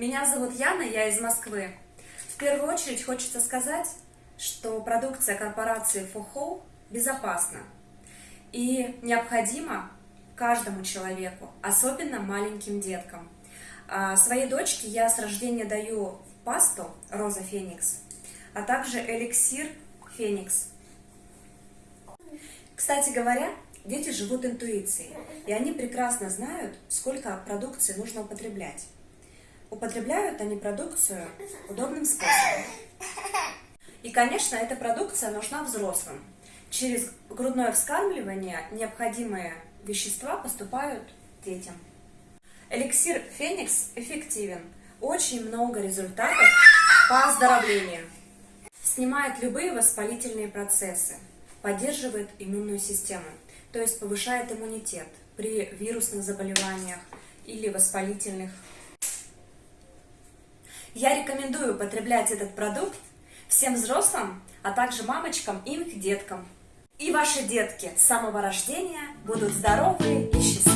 Меня зовут Яна, я из Москвы. В первую очередь хочется сказать, что продукция корпорации FOHO безопасна и необходима каждому человеку, особенно маленьким деткам. А своей дочке я с рождения даю пасту Роза Феникс, а также эликсир Феникс. Кстати говоря, дети живут интуицией, и они прекрасно знают, сколько продукции нужно употреблять. Употребляют они продукцию удобным способом. И, конечно, эта продукция нужна взрослым. Через грудное вскармливание необходимые вещества поступают детям. Эликсир Феникс эффективен. Очень много результатов по оздоровлению. Снимает любые воспалительные процессы, поддерживает иммунную систему, то есть повышает иммунитет при вирусных заболеваниях или воспалительных. Я рекомендую употреблять этот продукт всем взрослым, а также мамочкам и их деткам. И ваши детки с самого рождения будут здоровые и счастливые.